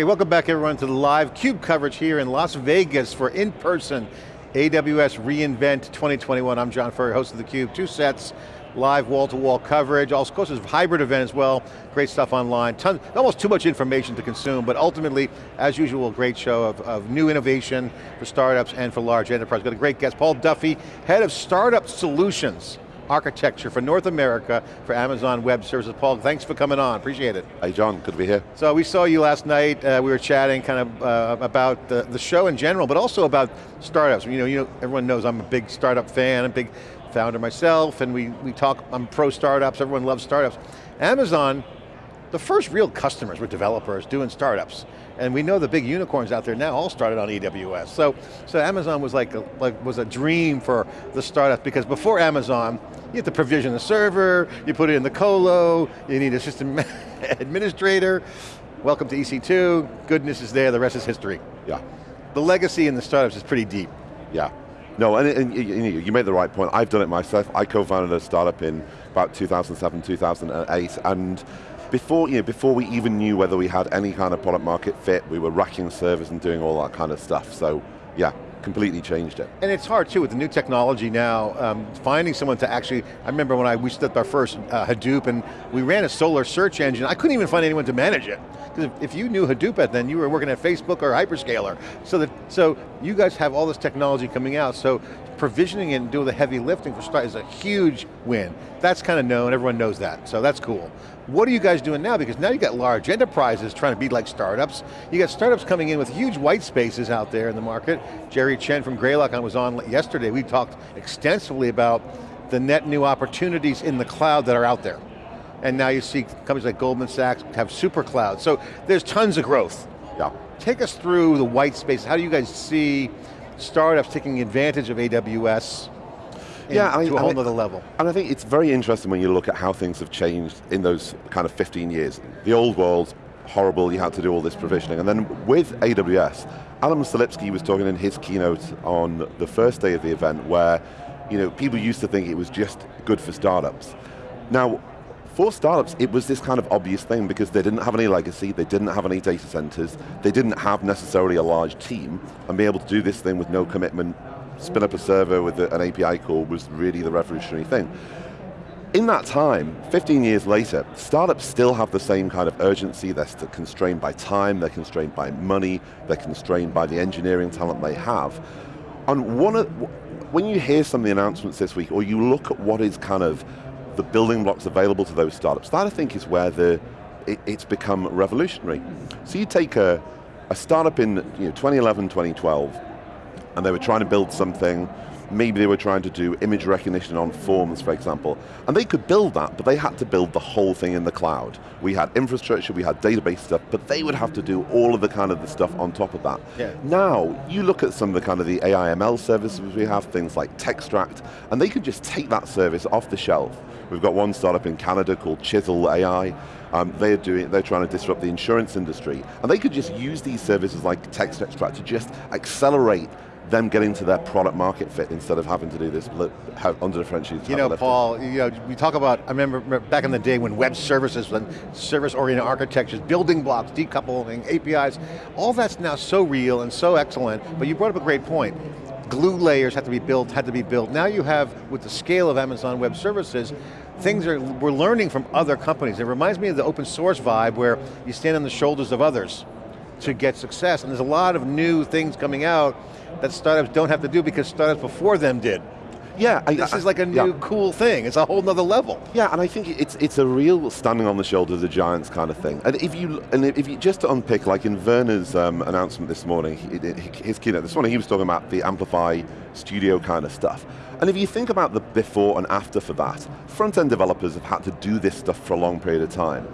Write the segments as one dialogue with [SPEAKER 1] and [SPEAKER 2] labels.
[SPEAKER 1] Okay, welcome back everyone to the live CUBE coverage here in Las Vegas for in-person AWS reInvent 2021. I'm John Furrier, host of theCUBE, two sets, live wall-to-wall -wall coverage, course it's a hybrid event as well, great stuff online, Tons, almost too much information to consume, but ultimately, as usual, a great show of, of new innovation for startups and for large enterprise. Got a great guest, Paul Duffy, head of Startup Solutions architecture for North America for Amazon Web Services. Paul, thanks for coming on, appreciate it.
[SPEAKER 2] Hey John, good to be here.
[SPEAKER 1] So we saw you last night, uh, we were chatting kind of uh, about the, the show in general, but also about startups. You know, you know, everyone knows I'm a big startup fan, I'm a big founder myself, and we, we talk, I'm pro startups, everyone loves startups. Amazon, the first real customers were developers doing startups. And we know the big unicorns out there now all started on AWS. So, so Amazon was like, a, like was a dream for the startup because before Amazon, you have to provision the server, you put it in the colo, you need a system administrator. Welcome to EC2, goodness is there, the rest is history.
[SPEAKER 2] Yeah.
[SPEAKER 1] The legacy in the startups is pretty deep.
[SPEAKER 2] Yeah. No, and, and you, you made the right point. I've done it myself. I co-founded a startup in about 2007, 2008, and before, you know, before we even knew whether we had any kind of product market fit, we were racking servers and doing all that kind of stuff. So yeah, completely changed it.
[SPEAKER 1] And it's hard too with the new technology now, um, finding someone to actually, I remember when I, we set up our first uh, Hadoop and we ran a Solr search engine, I couldn't even find anyone to manage it. Because if, if, you knew Hadoop at then, you were working at Facebook or Hyperscaler. So that, so you guys have all this technology coming out, so provisioning and doing the heavy lifting for start is a huge win. That's kind of known, everyone knows that, so that's cool. What are you guys doing now? Because now you got large enterprises trying to be like startups. You got startups coming in with huge white spaces out there in the market. Jerry Chen from Greylock was on yesterday. We talked extensively about the net new opportunities in the cloud that are out there. And now you see companies like Goldman Sachs have super clouds. So there's tons of growth.
[SPEAKER 2] Yeah.
[SPEAKER 1] Take us through the white space. How do you guys see startups taking advantage of AWS yeah, I, to a whole other level.
[SPEAKER 2] And I think it's very interesting when you look at how things have changed in those kind of 15 years. The old world, horrible, you had to do all this provisioning. And then with AWS, Adam Selipsky was talking in his keynote on the first day of the event where you know, people used to think it was just good for startups. Now, for startups, it was this kind of obvious thing because they didn't have any legacy, they didn't have any data centers, they didn't have necessarily a large team, and be able to do this thing with no commitment, spin up a server with an API call was really the revolutionary thing. In that time, 15 years later, startups still have the same kind of urgency, they're constrained by time, they're constrained by money, they're constrained by the engineering talent they have. And one of, when you hear some of the announcements this week, or you look at what is kind of the building blocks available to those startups, that I think is where the, it, it's become revolutionary. So you take a, a startup in you know, 2011, 2012, and they were trying to build something, maybe they were trying to do image recognition on forms, for example, and they could build that, but they had to build the whole thing in the cloud. We had infrastructure, we had database stuff, but they would have to do all of the kind of the stuff on top of that.
[SPEAKER 1] Yeah.
[SPEAKER 2] Now, you look at some of the kind of the AIML services we have, things like Textract, and they could just take that service off the shelf. We've got one startup in Canada called Chisel AI, um, they're doing, they're trying to disrupt the insurance industry. And they could just use these services like Textract to just accelerate them getting to their product market fit instead of having to do this under-differentiated
[SPEAKER 1] You know, Paul, you know, we talk about, I remember back in the day when web services, when service-oriented architectures, building blocks, decoupling, APIs, all that's now so real and so excellent, but you brought up a great point. Glue layers had to be built, had to be built. Now you have, with the scale of Amazon Web Services, things are, we're learning from other companies. It reminds me of the open source vibe where you stand on the shoulders of others to get success, and there's a lot of new things coming out that startups don't have to do because startups before them did.
[SPEAKER 2] Yeah,
[SPEAKER 1] I, this I, is like a new yeah. cool thing. It's a whole nother level.
[SPEAKER 2] Yeah, and I think it's it's a real standing on the shoulders of giants kind of thing. And if you and if you just to unpick, like in Werner's um, announcement this morning, his keynote this morning, he was talking about the Amplify Studio kind of stuff. And if you think about the before and after for that, front-end developers have had to do this stuff for a long period of time.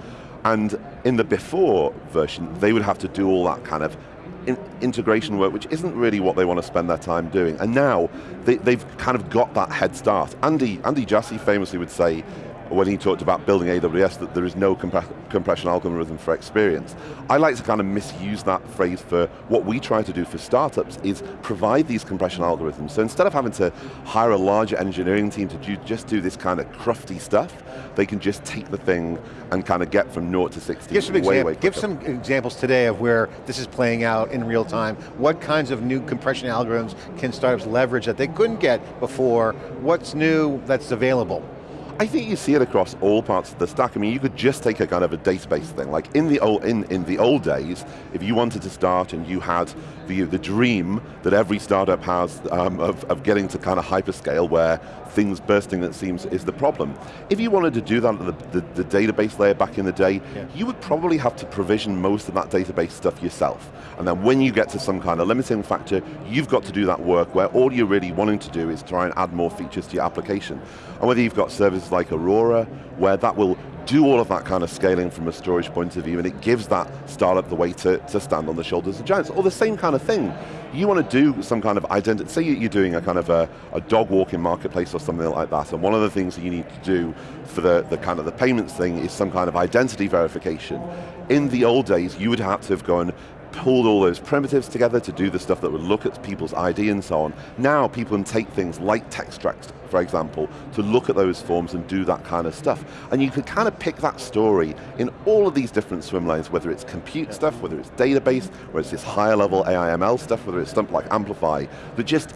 [SPEAKER 2] And in the before version, they would have to do all that kind of in integration work, which isn't really what they want to spend their time doing. And now, they, have kind of got that head start. Andy, Andy Jassy famously would say, when he talked about building AWS that there is no compression algorithm for experience. I like to kind of misuse that phrase for what we try to do for startups is provide these compression algorithms. So instead of having to hire a larger engineering team to do, just do this kind of crufty stuff, they can just take the thing and kind of get from naught to 60
[SPEAKER 1] give some
[SPEAKER 2] way, way
[SPEAKER 1] Give some examples today of where this is playing out in real time. What kinds of new compression algorithms can startups leverage that they couldn't get before? What's new that's available?
[SPEAKER 2] I think you see it across all parts of the stack. I mean, you could just take a kind of a database thing. Like in the old, in, in the old days, if you wanted to start and you had the, the dream that every startup has um, of, of getting to kind of hyperscale where things bursting that seems is the problem. If you wanted to do that at the, the, the database layer back in the day, yeah. you would probably have to provision most of that database stuff yourself. And then when you get to some kind of limiting factor, you've got to do that work where all you're really wanting to do is try and add more features to your application. And whether you've got services like Aurora, where that will do all of that kind of scaling from a storage point of view and it gives that startup the way to, to stand on the shoulders of giants. Or the same kind of thing. You want to do some kind of identity, say you're doing a kind of a, a dog walking marketplace or something like that, and one of the things that you need to do for the, the kind of the payments thing is some kind of identity verification. In the old days, you would have to have gone pulled all those primitives together to do the stuff that would look at people's ID and so on. Now people can take things like Textract, for example, to look at those forms and do that kind of stuff. And you can kind of pick that story in all of these different swim lanes, whether it's compute stuff, whether it's database, whether it's this higher level AIML stuff, whether it's stuff like Amplify, that just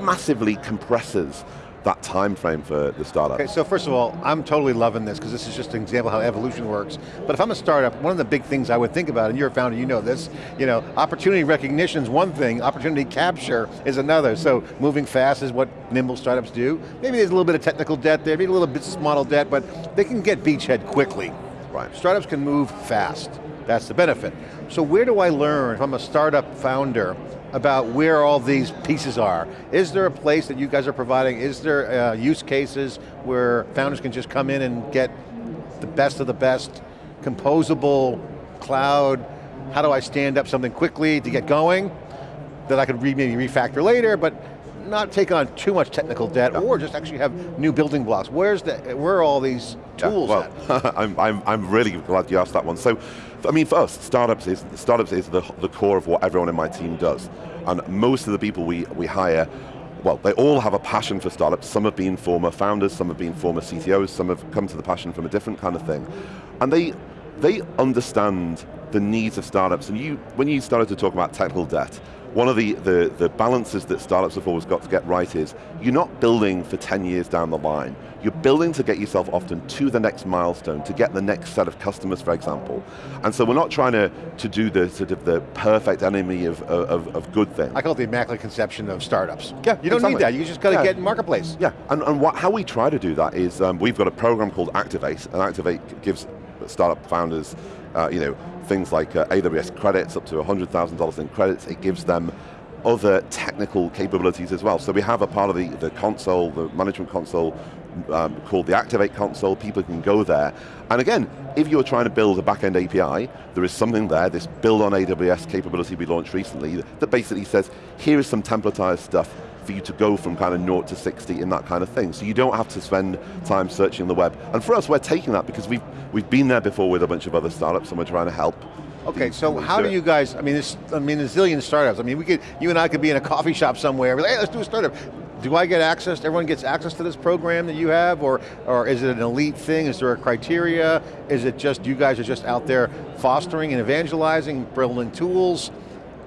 [SPEAKER 2] massively compresses that time frame for the startup?
[SPEAKER 1] Okay, so first of all, I'm totally loving this because this is just an example how evolution works. But if I'm a startup, one of the big things I would think about, and you're a founder, you know this, you know, opportunity recognition is one thing, opportunity capture is another. So moving fast is what nimble startups do. Maybe there's a little bit of technical debt there, maybe a little business model debt, but they can get beachhead quickly. Right. Startups can move fast. That's the benefit. So where do I learn if I'm a startup founder about where all these pieces are. Is there a place that you guys are providing? Is there uh, use cases where founders can just come in and get the best of the best, composable, cloud, how do I stand up something quickly to get going that I could re maybe refactor later, but not take on too much technical debt or just actually have new building blocks. Where's the, where are all these tools
[SPEAKER 2] yeah, well, I'm, I'm, I'm really glad you asked that one. So, I mean, for us, startups is, startups is the, the core of what everyone in my team does. And most of the people we, we hire well, they all have a passion for startups. Some have been former founders, some have been former CTOs, some have come to the passion from a different kind of thing. And they, they understand the needs of startups. And you, when you started to talk about technical debt, one of the, the, the balances that startups have always got to get right is, you're not building for 10 years down the line. You're building to get yourself often to the next milestone, to get the next set of customers, for example. And so we're not trying to, to do the sort of the perfect enemy of, of, of good things.
[SPEAKER 1] I call it the immaculate conception of startups.
[SPEAKER 2] Yeah,
[SPEAKER 1] You don't
[SPEAKER 2] exactly.
[SPEAKER 1] need that, you just got to yeah. get in marketplace.
[SPEAKER 2] Yeah, and, and what, how we try to do that is, um, we've got a program called Activate, and Activate gives startup founders uh, you know, things like uh, AWS credits, up to $100,000 in credits, it gives them other technical capabilities as well. So we have a part of the, the console, the management console, um, called the Activate console, people can go there. And again, if you're trying to build a backend API, there is something there, this build on AWS capability we launched recently, that basically says, here is some templatized stuff for you to go from kind of naught to 60 in that kind of thing. So you don't have to spend time searching the web. And for us, we're taking that because we've, we've been there before with a bunch of other startups and we're trying to help
[SPEAKER 1] Okay, so how do, do you guys, I mean, this, I mean, a zillion startups. I mean, we could, you and I could be in a coffee shop somewhere, like, hey, let's do a startup. Do I get access, everyone gets access to this program that you have, or, or is it an elite thing? Is there a criteria? Is it just, you guys are just out there fostering and evangelizing, building tools?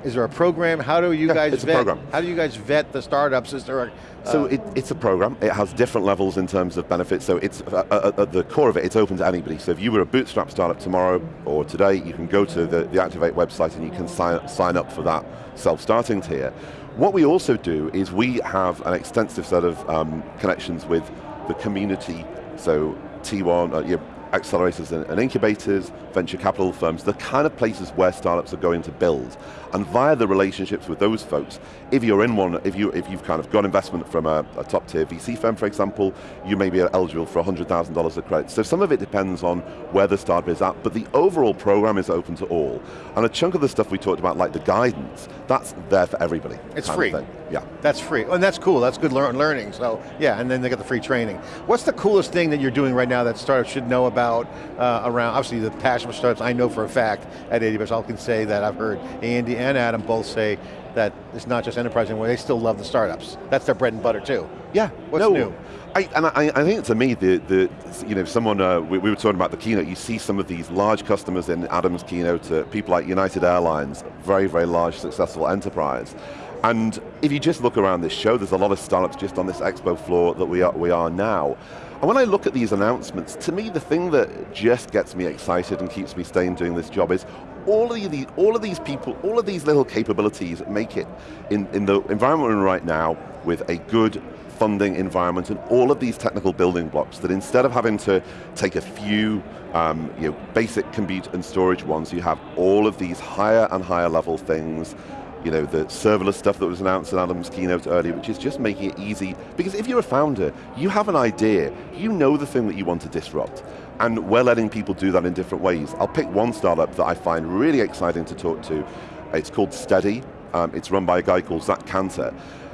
[SPEAKER 1] Is there a program? How do you
[SPEAKER 2] yeah,
[SPEAKER 1] guys
[SPEAKER 2] it's
[SPEAKER 1] vet?
[SPEAKER 2] A program.
[SPEAKER 1] How do you guys vet the startups? Is there a,
[SPEAKER 2] uh, so it, it's a program. It has different levels in terms of benefits. So it's uh, uh, uh, at the core of it, it's open to anybody. So if you were a bootstrap startup tomorrow or today, you can go to the, the Activate website and you can sign, sign up for that self-starting tier. What we also do is we have an extensive set of um, connections with the community. So T1, uh, accelerators and, incubators, venture capital firms, the kind of places where startups are going to build. And via the relationships with those folks, if you're in one, if, you, if you've kind of got investment from a, a top tier VC firm, for example, you may be eligible for $100,000 of credit. So some of it depends on where the startup is at, but the overall program is open to all. And a chunk of the stuff we talked about, like the guidance, that's there for everybody.
[SPEAKER 1] It's free.
[SPEAKER 2] Yeah.
[SPEAKER 1] That's free, and that's cool, that's good learn learning, so yeah, and then they get the free training. What's the coolest thing that you're doing right now that startups should know about uh, around, obviously the passion for startups, I know for a fact at AWS, I can say that I've heard Andy and Adam both say that it's not just enterprise anymore, they still love the startups. That's their bread and butter too.
[SPEAKER 2] Yeah,
[SPEAKER 1] What's
[SPEAKER 2] no,
[SPEAKER 1] new?
[SPEAKER 2] I, and I, I think to me, the, the you know, someone, uh, we, we, were talking about the keynote, you see some of these large customers in Adam's keynote, uh, people like United Airlines, very, very large, successful enterprise. And if you just look around this show, there's a lot of startups just on this expo floor that we are, we are now. And when I look at these announcements, to me the thing that just gets me excited and keeps me staying doing this job is all of, these, all of these people, all of these little capabilities make it in, in the environment we're in right now with a good funding environment and all of these technical building blocks that instead of having to take a few um, you know, basic compute and storage ones, you have all of these higher and higher level things you know, the serverless stuff that was announced in Adam's keynote earlier, which is just making it easy. Because if you're a founder, you have an idea, you know the thing that you want to disrupt. And we're letting people do that in different ways. I'll pick one startup that I find really exciting to talk to. It's called Stedi. Um, it's run by a guy called Zack Kanter.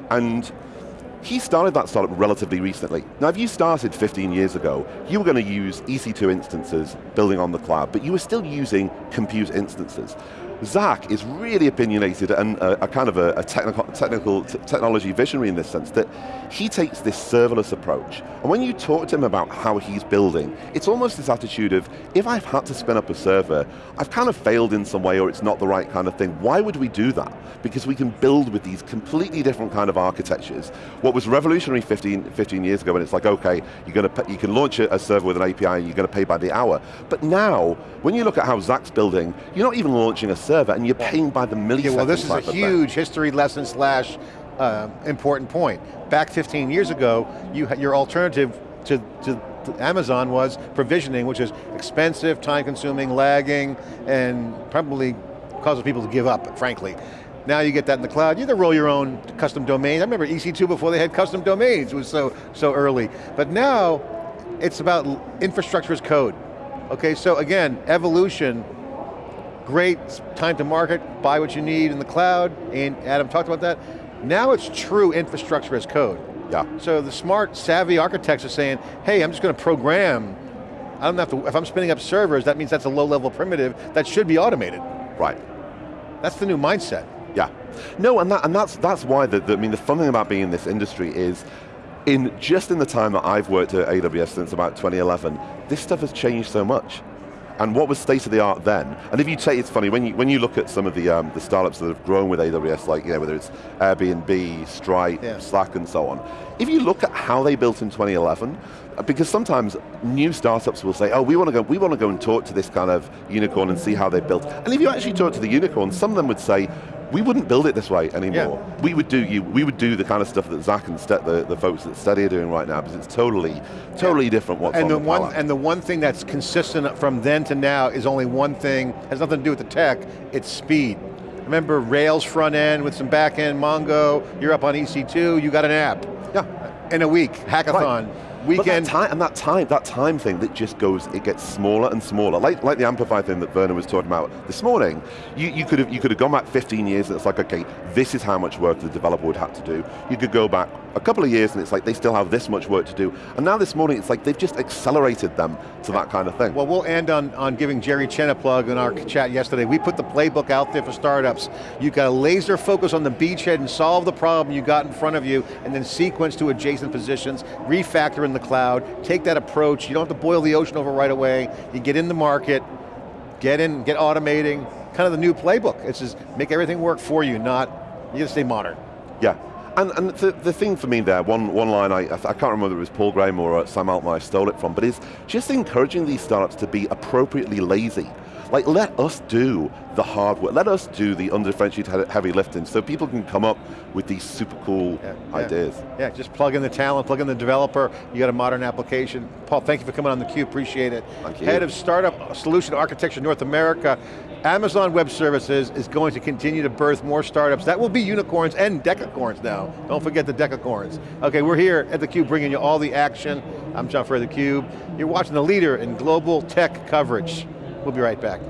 [SPEAKER 2] And he started that startup relatively recently. Now if you started 15 years ago, you were going to use EC2 instances building on the cloud, but you were still using compute instances. Zack is really opinionated and a, a kind of a, a technical, technical technology visionary in this sense that he takes this serverless approach. And when you talk to him about how he's building, it's almost this attitude of, if I've had to spin up a server, I've kind of failed in some way or it's not the right kind of thing. Why would we do that? Because we can build with these completely different kind of architectures. What was revolutionary 15, 15 years ago, and it's like, okay, you're going to, you can launch a, a server with an API and you're going to pay by the hour. But now, when you look at how Zack's building, you're not even launching a server and you're paying by the millisecond.
[SPEAKER 1] Yeah, well this is a huge history lesson slash uh, important point. Back 15 years ago, you, your alternative to, to, Amazon was provisioning, which is expensive, time consuming, lagging, and probably causes people to give up, frankly. Now you get that in the cloud, you either roll your own custom domains. I remember EC2 before they had custom domains, it was so, so early. But now, it's about infrastructure as code. Okay, so again, evolution, great time to market, buy what you need in the cloud, and Adam talked about that. Now it's true infrastructure as code.
[SPEAKER 2] Yeah.
[SPEAKER 1] So the smart, savvy architects are saying, hey, I'm just going to program, I don't have to, if I'm spinning up servers, that means that's a low level primitive that should be automated.
[SPEAKER 2] Right.
[SPEAKER 1] That's the new mindset.
[SPEAKER 2] Yeah. No, and, that, and that's, that's why, the, the, I mean, the fun thing about being in this industry is, in just in the time that I've worked at AWS since about 2011, this stuff has changed so much and what was state of the art then? And if you take, it's funny, when you, when you look at some of the, um, the startups that have grown with AWS, like you know, whether it's Airbnb, Stripe, yeah. Slack and so on, if you look at how they built in 2011, uh, because sometimes new startups will say, oh, we want to go, we want to go and talk to this kind of unicorn and see how they built. And if you actually talk to the unicorn, some of them would say, we wouldn't build it this way anymore. Yeah. We would do you. We would do the kind of stuff that Zack and the, the folks at Stedi are doing right now because it's totally, totally yeah. different what's
[SPEAKER 1] and
[SPEAKER 2] on
[SPEAKER 1] the,
[SPEAKER 2] the
[SPEAKER 1] one And the one thing that's consistent from then to now is only one thing, has nothing to do with the tech, it's speed. Remember Rails front end with some back end, Mongo, you're up on EC2, you got an app.
[SPEAKER 2] Yeah.
[SPEAKER 1] In a week, hackathon.
[SPEAKER 2] Right weekend. That time, and that time, that time thing that just goes, it gets smaller and smaller. Like, like the Amplify thing that Werner was talking about this morning. You, you could have you could have gone back 15 years and it's like, okay, this is how much work the developer would have to do. You could go back a couple of years and it's like they still have this much work to do. And now this morning it's like they've just accelerated them to that kind of thing.
[SPEAKER 1] Well, we'll end on, on giving Jerry Chen a plug in our chat yesterday. We put the playbook out there for startups. You've got to laser focus on the beachhead and solve the problem you got in front of you and then sequence to adjacent positions, refactor in the cloud, take that approach. You don't have to boil the ocean over right away. You get in the market, get in, get automating, kind of the new playbook. It's just make everything work for you, not, you got to stay modern.
[SPEAKER 2] Yeah, and, and the, the, thing for me there, one, one line, I, I can't remember if it was Paul Graham or uh, Sam Altman I stole it from, but is just encouraging these startups to be appropriately lazy. Like, let us do the hard work. Let us do the undifferentiated heavy lifting so people can come up with these super cool
[SPEAKER 1] Yeah, yeah.
[SPEAKER 2] ideas.
[SPEAKER 1] Yeah, just plug in the talent, plug in the developer, you got a modern application. Paul, thank you for coming on theCUBE, appreciate it.
[SPEAKER 2] Thank you.
[SPEAKER 1] Head of Startup Solution Architecture North America, Amazon Web Services is going to continue to birth more startups. That will be unicorns and decacorns now. Don't forget the decacorns. Okay, we're here at theCUBE bringing you all the action. I'm John Furrier, theCUBE. You're watching the leader in global tech coverage. We'll be right back.